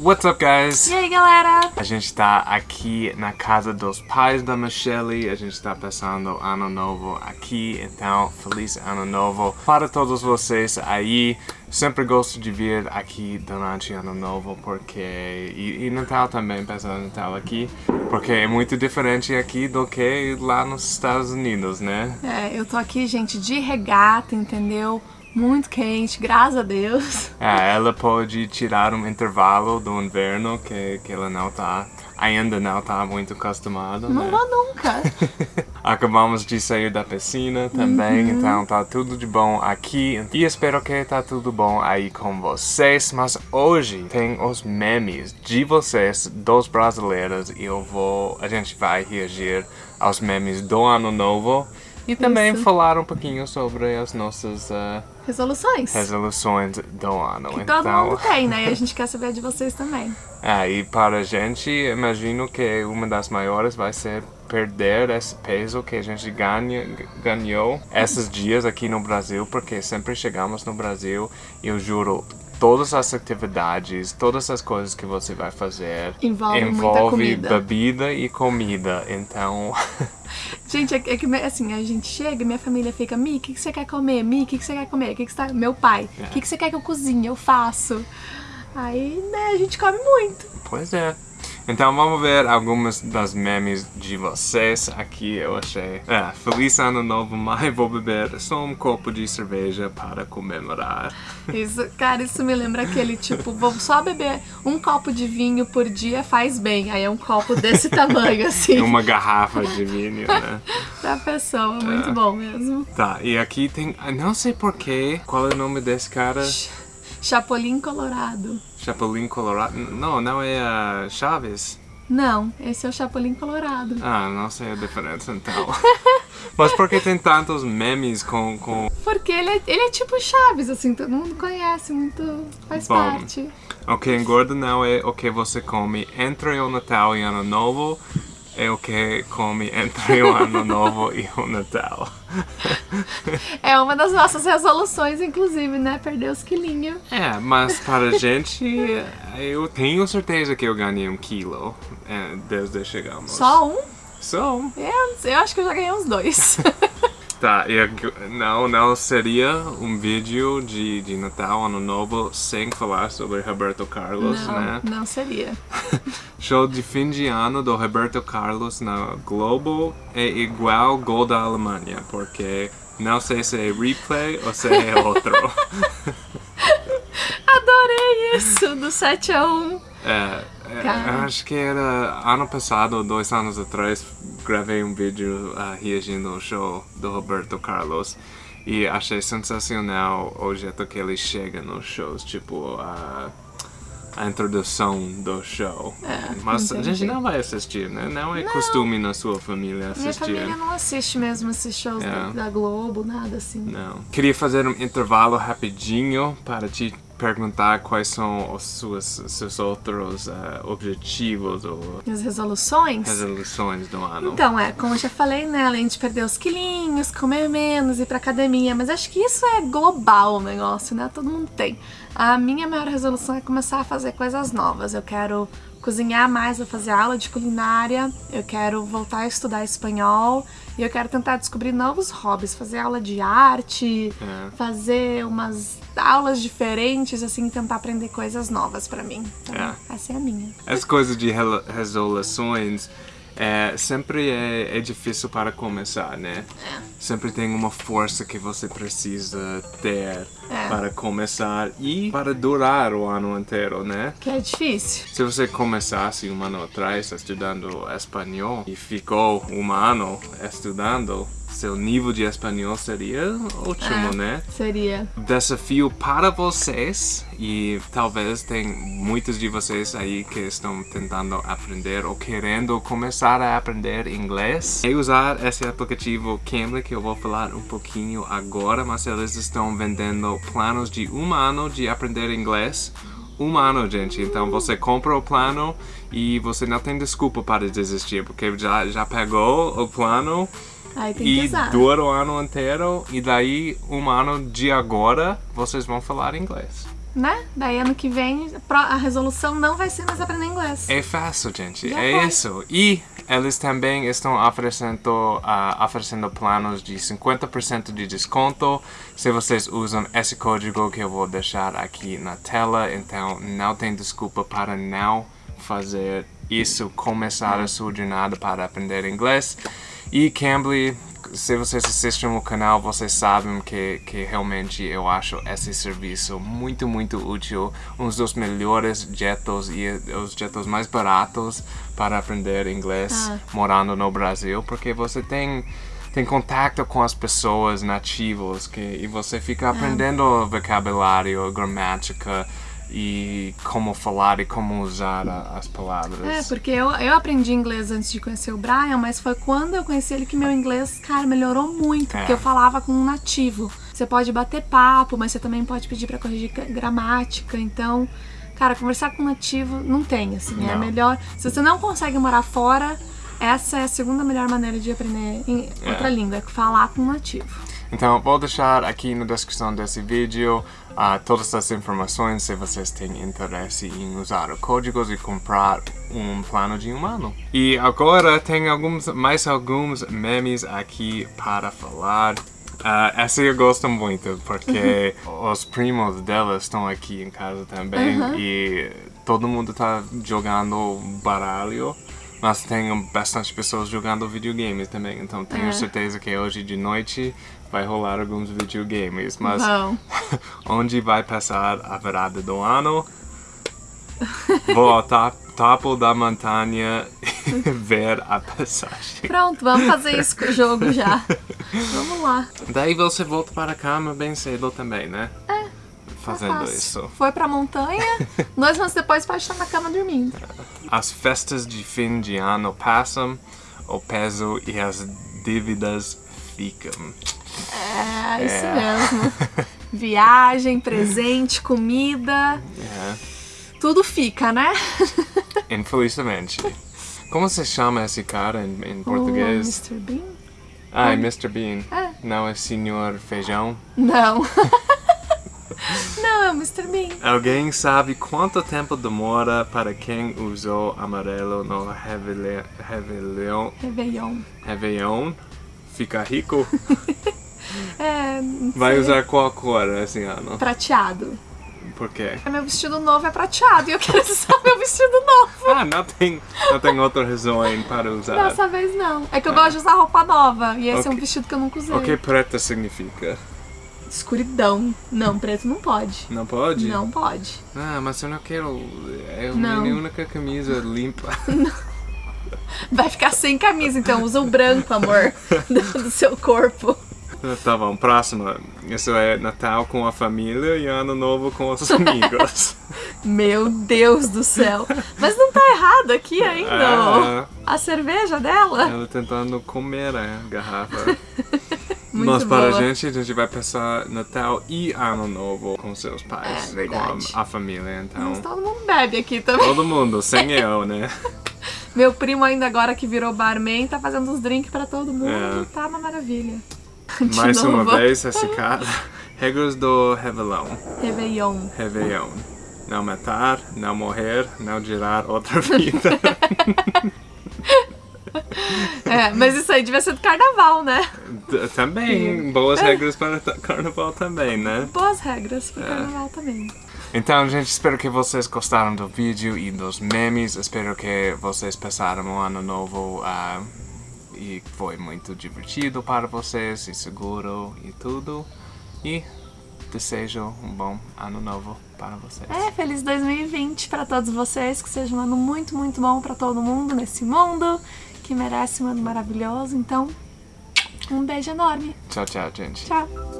What's up, guys? E aí, galera? A gente tá aqui na casa dos pais da Michelle, a gente tá passando ano novo aqui, então feliz ano novo para todos vocês aí. Sempre gosto de vir aqui durante ano novo porque e, e Natal também passar Natal aqui, porque é muito diferente aqui do que lá nos Estados Unidos, né? É, eu tô aqui, gente, de regata, entendeu? Muito quente, graças a Deus. É, ela pode tirar um intervalo do inverno que, que ela não tá, ainda não tá muito acostumada, Não né? vou nunca. Acabamos de sair da piscina também, Uhum. então tá tudo de bom aqui. E espero que tá tudo bom aí com vocês. Mas hoje tem os memes de vocês, dos brasileiros, e eu vou. A gente vai reagir aos memes do ano novo. E também Isso. falar um pouquinho sobre as nossas ah, Resoluções. resoluções do ano. Que então, todo mundo tem, né? E a gente quer saber de vocês também. é, e para a gente, imagino que uma das maiores vai ser perder esse peso que a gente ganha, ganhou esses dias aqui no Brasil, porque sempre chegamos no Brasil e eu juro, todas as atividades, todas as coisas que você vai fazer Envolve envolve bebida e comida, então Gente, é, é que assim, a gente chega e minha família fica, Mi, o que, que você quer comer? Mi, o que, que você quer comer? Que, que tá... Meu pai, o É. que, que você quer que eu cozinhe? Eu faço. Aí, né, a gente come muito. Pois é. Então vamos ver algumas das memes de vocês. Aqui eu achei. É, feliz ano novo, mas vou beber só um copo de cerveja para comemorar. Isso, cara, isso me lembra aquele tipo, vou só beber um copo de vinho por dia faz bem. Aí é um copo desse tamanho, assim, Uma garrafa de vinho, né? pra pessoa. Muito É. bom mesmo. Tá, e aqui tem. Não sei porquê. Qual é o nome desse cara? Chapolin Colorado. Chapolin Colorado. Não, não é Chaves. Não, esse é o Chapolin Colorado. Ah, não sei a diferença então. Mas por que tem tantos memes com. com... Porque ele é, ele é tipo Chaves, assim, todo mundo conhece, muito. faz Bom. parte. O que engorda não é o que você come entre o Natal e Ano Novo, é o que come entre o Ano Novo e o Natal. É uma das nossas resoluções, inclusive, né? Perder os quilinhos. É, mas para a gente, eu tenho certeza que eu ganhei um quilo é, desde que chegamos. Só um? Só. Eu, eu acho que eu já ganhei uns dois. Tá, e não, não seria um vídeo de, de Natal, Ano Novo, sem falar sobre Roberto Carlos, né? não, não seria. Show de fim de ano do Roberto Carlos na Globo é igual gol da Alemanha, porque não sei se é replay ou se é outro. Adorei isso, do 7 a 1. É, é, acho que era ano passado, dois anos atrás, gravei um vídeo ah, reagindo ao show do Roberto Carlos e achei sensacional o jeito que ele chega nos shows, tipo a, a introdução do show. Mas a gente entendi. não vai assistir, né? Não é costume na sua família Minha assistir. família não assiste mesmo esses shows É. da, da Globo, nada assim. Não. Queria fazer um intervalo rapidinho para te perguntar quais são os suas, seus outros ah, objetivos ou As resoluções? resoluções do ano. Então, é, como eu já falei, né? Além de perder os quilinhos, comer menos, ir pra academia, mas acho que isso é global o negócio, né? Todo mundo tem. A minha maior resolução é começar a fazer coisas novas. Eu quero cozinhar mais, eu fazer aula de culinária, eu quero voltar a estudar espanhol e eu quero tentar descobrir novos hobbies, fazer aula de arte, É. fazer umas aulas diferentes, assim, tentar aprender coisas novas pra mim. Então, É. essa é a minha. As coisas de resoluções é, sempre é, é difícil para começar, né? Sempre tem uma força que você precisa ter É. para começar e para durar o ano inteiro, né? Que é difícil. Se você começasse um ano atrás estudando espanhol e ficou um ano estudando, seu nível de espanhol seria ótimo, É. né? Seria. Desafio para vocês e talvez tem muitos de vocês aí que estão tentando aprender ou querendo começar a aprender inglês é usar esse aplicativo Cambly que eu vou falar um pouquinho agora, mas eles estão vendendo planos de um ano de aprender inglês um ano, gente. Então você compra o plano e você não tem desculpa para desistir, porque já, já pegou o plano Aí tem que e usar. dura o ano inteiro e daí um ano de agora vocês vão falar inglês. né? Daí ano que vem a resolução não vai ser mais aprender inglês. É fácil, gente. Já é foi. isso. E eles também estão oferecendo, ah, oferecendo planos de 50% de desconto se vocês usam esse código que eu vou deixar aqui na tela. Então não tem desculpa para não fazer isso, começar a sua jornada para aprender inglês. E Cambly, se vocês assistem o canal, vocês sabem que, que realmente eu acho esse serviço muito, muito útil. Um dos melhores jetos e os jetos mais baratos para aprender inglês Ah. morando no Brasil, porque você tem tem contato com as pessoas nativas que, e você fica aprendendo vocabulário, gramática e como falar e como usar a- as palavras. É, porque eu, eu aprendi inglês antes de conhecer o Brian, mas foi quando eu conheci ele que meu inglês, cara, melhorou muito, É. porque eu falava com um nativo. Você pode bater papo, mas você também pode pedir pra corrigir gra- gramática, então, cara, conversar com um nativo não tem, assim, é Não. melhor. Se você não consegue morar fora, essa é a segunda melhor maneira de aprender É. outra língua, é falar com um nativo. Então, vou deixar aqui na descrição desse vídeo ah, todas as informações se vocês têm interesse em usar os códigos e comprar um plano de um ano. E agora tem alguns, mais alguns memes aqui para falar. Ah, essa eu gosto muito porque os primos dela estão aqui em casa também e todo mundo tá jogando baralho. Mas tem bastante pessoas jogando videogames também, então tenho É. certeza que hoje de noite vai rolar alguns videogames. Mas Vão. onde vai passar a virada do ano? Vou ao top, topo da montanha ver a passagem. Pronto, vamos fazer isso com o jogo já. Vamos lá. Daí você volta para a cama bem cedo também, né? É. Fazendo Fácil. isso. Foi pra montanha, dois anos depois pode estar na cama dormindo. As festas de fim de ano passam, o peso e as dívidas ficam. É, isso mesmo. Viagem, presente, comida, É, tudo fica, né? infelizmente. Como se chama esse cara em, em O português? Mr. Bean? Ah, é Mr. Bean. É. Não é Senhor Feijão? Não. Não, é o Mr. Bean. Alguém sabe quanto tempo demora para quem usou amarelo no Réveillon, Réveillon, Réveillon. Réveillon ficar rico? É, não Vai usar qual cor esse ano? prateado. Por quê? Meu vestido novo é prateado e eu quero usar meu vestido novo. Ah, não tem, não tem outra razão para usar. Dessa vez não. É que eu gosto de usar roupa nova e esse é um vestido que eu nunca usei. O que preta significa? Escuridão. Não, preto não pode. Não pode? Não pode. Ah, mas eu não quero. É a Não. minha única camisa limpa. Vai ficar sem camisa, então usa o branco, amor, do seu corpo. Tá bom, próximo. Isso é Natal com a família e Ano Novo com os amigos. Meu Deus do céu. Mas não tá errado aqui ainda. A cerveja dela? Ela tentando comer a garrafa. Muito Mas para boa. a gente, a gente vai passar Natal e Ano Novo com seus pais. É verdade. Com a, a família, então. Mas todo mundo bebe aqui também. Todo mundo, sem eu, né? Meu primo ainda agora que virou barman tá fazendo uns drinks pra todo mundo. É. Tá uma maravilha. De Mais novo. uma vez, esse cara. Regras do Réveillon. Réveillon. Réveillon. Não matar, não morrer, não gerar outra vida. É, mas isso aí devia ser do carnaval, né? D- também, boas regras para carnaval também, né? Boas regras É. pro carnaval também. Então, gente, espero que vocês gostaram do vídeo e dos memes. Espero que vocês passaram um ano novo ah, e foi muito divertido para vocês e seguro e tudo. E desejo um bom ano novo para vocês. É, feliz 2020 pra todos vocês, que seja um ano muito, muito bom pra todo mundo nesse mundo, que merece um ano maravilhoso. Então, um beijo enorme. Tchau, tchau, gente. Tchau.